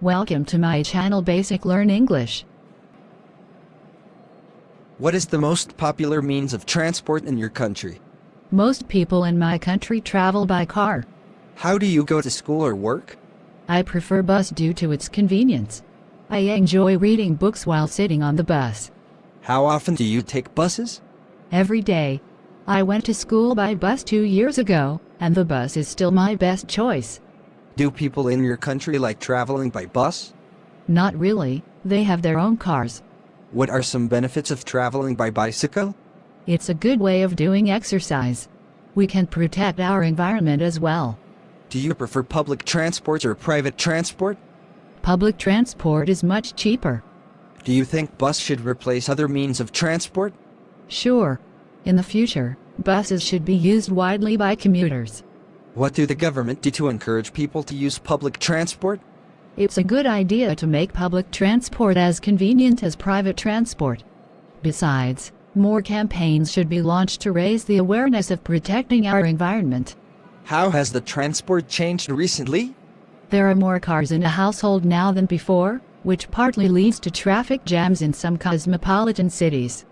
Welcome to my channel Basic Learn English. What is the most popular means of transport in your country? Most people in my country travel by car. How do you go to school or work? I prefer bus due to its convenience. I enjoy reading books while sitting on the bus. How often do you take buses? Every day. I went to school by bus two years ago, and the bus is still my best choice. Do people in your country like traveling by bus? Not really, they have their own cars. What are some benefits of traveling by bicycle? It's a good way of doing exercise. We can protect our environment as well. Do you prefer public transport or private transport? Public transport is much cheaper. Do you think bus should replace other means of transport? Sure. In the future, buses should be used widely by commuters. What do the government do to encourage people to use public transport? It's a good idea to make public transport as convenient as private transport. Besides, more campaigns should be launched to raise the awareness of protecting our environment. How has the transport changed recently? There are more cars in a household now than before, which partly leads to traffic jams in some cosmopolitan cities.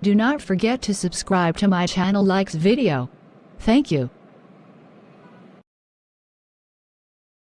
Do not forget to subscribe to my channel likes video. Thank you.